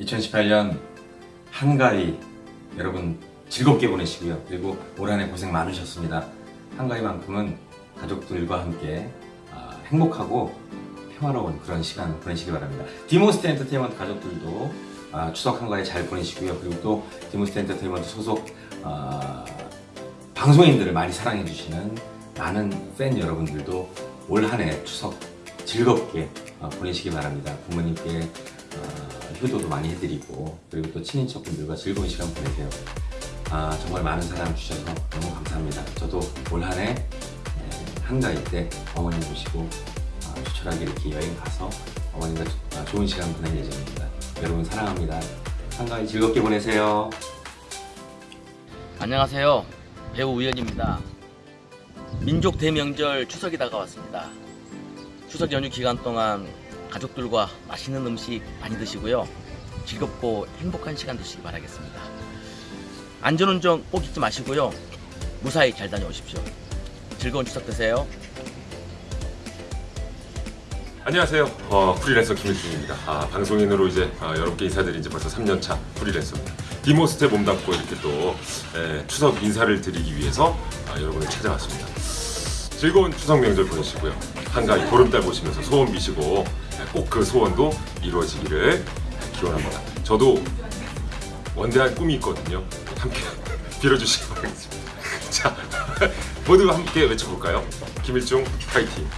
2018년 한가위 여러분 즐겁게 보내시고요. 그리고 올 한해 고생 많으셨습니다. 한가위만큼은 가족들과 함께 아, 행복하고 평화로운 그런 시간 보내시기 바랍니다. 디모스트 엔터테인먼트 가족들도 아, 추석 한가위 잘 보내시고요. 그리고 또 디모스트 엔터테인먼트 소속 아, 방송인들을 많이 사랑해 주시는 많은 팬 여러분들도 올 한해 추석 즐겁게 어, 보내시기 바랍니다. 부모님께 어, 효도도 많이 해드리고 그리고 또 친인척분들과 즐거운 시간 보내세요. 아, 정말 많은 사랑 주셔서 너무 감사합니다. 저도 올 한해 한가위 때 어머님 모시고 아, 추철하게 이렇게 여행 가서 어머님과 아, 좋은 시간 보낼 예정입니다. 여러분 사랑합니다. 한가위 즐겁게 보내세요. 안녕하세요. 배우 우연입니다. 민족 대명절 추석이 다가왔습니다. 추석 연휴 기간 동안 가족들과 맛있는 음식 많이 드시고요. 즐겁고 행복한 시간 되시기 바라겠습니다. 안전운전 꼭 잊지 마시고요. 무사히 잘 다녀오십시오. 즐거운 추석 되세요. 안녕하세요. 어, 프리랜서 김일중입니다. 아, 방송인으로 이제 아, 여러분께 인사드린 지 벌써 3년차 프리랜서입니다. 디모스트에 몸담고 이렇게 또 에, 추석 인사를 드리기 위해서 아, 여러분을 찾아왔습니다. 즐거운 추석 명절 보내시고요. 한가위 보름달 보시면서 소원 비시고 꼭 그 소원도 이루어지기를 기원합니다. 저도 원대한 꿈이 있거든요. 함께 빌어주시기 바라겠습니다. 자, 모두 함께 외쳐볼까요? 김일중 파이팅!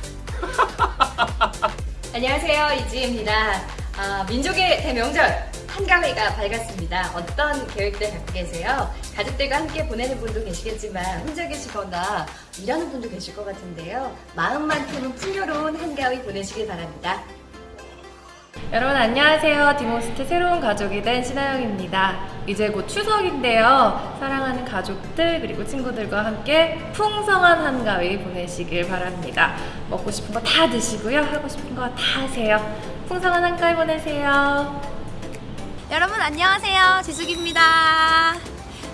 안녕하세요 이지혜입니다. 아, 민족의 대명절 한가위가 밝았습니다. 어떤 계획들 갖고 계세요? 가족들과 함께 보내는 분도 계시겠지만 혼자 계시거나 일하는 분도 계실 것 같은데요. 마음만큼은 풍요로운 한가위 보내시길 바랍니다. 여러분 안녕하세요. 디모스트 새로운 가족이 된 신아영입니다. 이제 곧 추석인데요. 사랑하는 가족들 그리고 친구들과 함께 풍성한 한가위 보내시길 바랍니다. 먹고 싶은 거 다 드시고요. 하고 싶은 거 다 하세요. 풍성한 한가위 보내세요. 여러분 안녕하세요 지숙입니다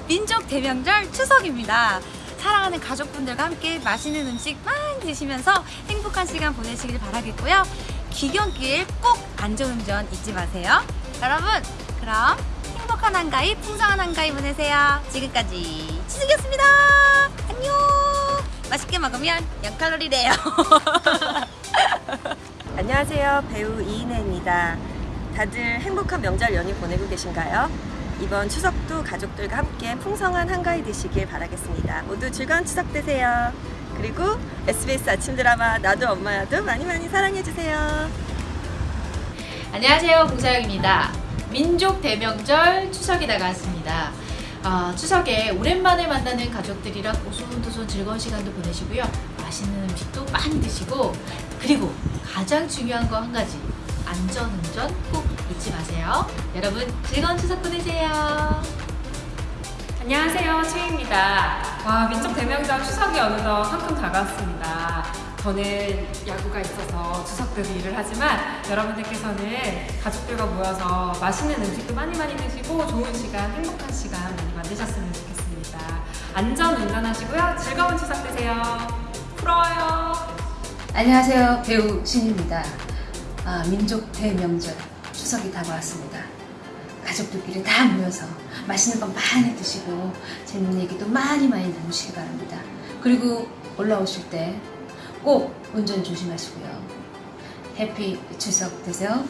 민족 대명절 추석입니다 사랑하는 가족분들과 함께 맛있는 음식 많이 드시면서 행복한 시간 보내시길 바라겠고요 귀경길 꼭 안전운전 잊지 마세요 여러분 그럼 행복한 한가위 풍성한 한가위 보내세요 지금까지 지숙이었습니다 안녕 맛있게 먹으면 0칼로리래요 안녕하세요. 배우 이인혜입니다. 다들 행복한 명절 연휴 보내고 계신가요? 이번 추석도 가족들과 함께 풍성한 한가위 되시길 바라겠습니다. 모두 즐거운 추석 되세요. 그리고 SBS 아침 드라마 나도 엄마야도 많이 많이 사랑해주세요. 안녕하세요. 공사영입니다. 민족 대명절 추석이 다가왔습니다. 어, 추석에 오랜만에 만나는 가족들이랑 오손도손 즐거운 시간도 보내시고요. 맛있는 음식도 많이 드시고 그리고 가장 중요한 거 한 가지 안전운전 꼭 잊지 마세요. 여러분 즐거운 추석 보내세요 안녕하세요 최희입니다 와 민족 대명절 추석이 어느덧 한큼 다가왔습니다 저는 야구가 있어서 대비 일을 하지만 여러분들께서는 가족들과 모여서 맛있는 음식도 많이 많이 드시고 좋은 시간 행복한 시간 많이 만드셨으면 좋겠습니다 안전 운전하시고요 즐거운 추석 되세요 부러워요 안녕하세요. 배우 신입니다. 아, 민족 대명절 추석이 다가왔습니다. 가족들끼리 다 모여서 맛있는 거 많이 드시고 재밌는 얘기도 많이 많이 나누시기 바랍니다. 그리고 올라오실 때 꼭 운전 조심하시고요. 해피 추석 되세요.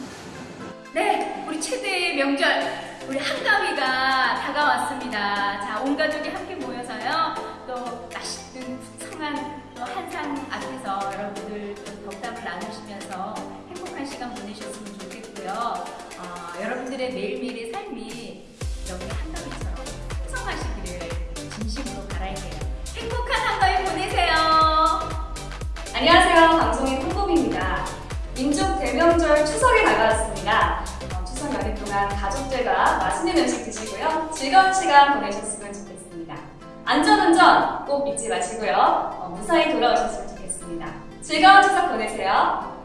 네 우리 최대의 명절 우리 한가위가 다가왔습니다 자 온 가족이 함께 모여서요 또 맛있는 풍성한 또 한상 앞에서 여러분들 또 덕담을 나누시면서 행복한 시간 보내셨으면 좋겠고요 어, 여러분들의 매일매일의 삶이 여기 한가위처럼 풍성하시기를 진심으로 바랄게요 행복한 한가위 보내세요 안녕하세요. 방송인 홍범입니다. 민족 대명절 추석이 다가왔습니다. 어, 추석 연휴 동안 가족들과 맛있는 음식 드시고요. 즐거운 시간 보내셨으면 좋겠습니다. 안전운전 꼭 잊지 마시고요. 어, 무사히 돌아오셨으면 좋겠습니다. 즐거운 추석 보내세요.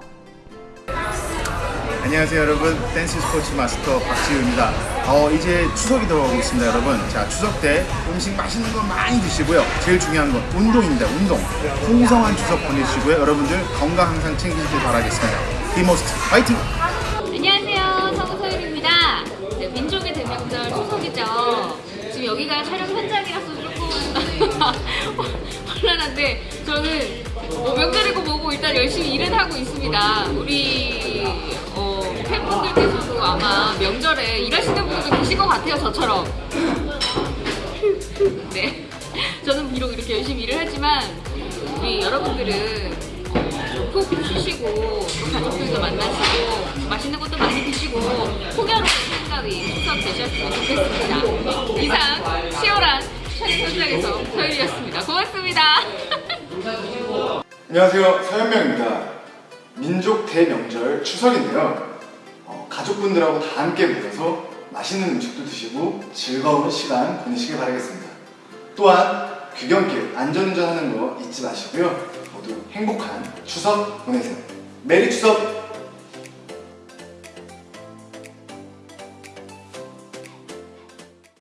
안녕하세요 여러분. 댄스 스포츠 마스터 박지우입니다. 어, 이제 추석이 돌아오고 있습니다 여러분. 자 추석 때 음식 맛있는 거 많이 드시고요. 제일 중요한 건 운동입니다 운동. 풍성한 추석 보내시고요. 여러분들 건강 항상 챙기시길 바라겠습니다. 디모스트 파이팅! 안녕하세요. 성소율입니다. 네, 민족의 대명절 추석이죠. 지금 여기가 촬영 현장이라서 조금 혼란한데 저는 어, 명절이고 뭐고 일단 열심히 일은 하고 있습니다. 우리 어, 팬분들께서도 아마 명절에 일하시는 분들 계실 것 같아요. 저처럼. 네. 저는 비록 이렇게 열심히 일을 하지만 우리 여러분들은 어, 푹 쉬시고 또 가족들도 만나시고 맛있는 것도 많이 드시고 풍요로운 한가위 추석 되셨으면 좋겠습니다. 이상 치열한 촬영 현장에서 서율이었습니다. 고맙습니다. 안녕하세요. 서현명입니다. 민족 대명절 추석인데요. 어, 가족분들하고 다 함께 모여서 맛있는 음식도 드시고 즐거운 시간 보내시길 바라겠습니다. 또한 귀경길 안전운전하는 거 잊지 마시고요. 모두 행복한 추석 보내세요. 메리 추석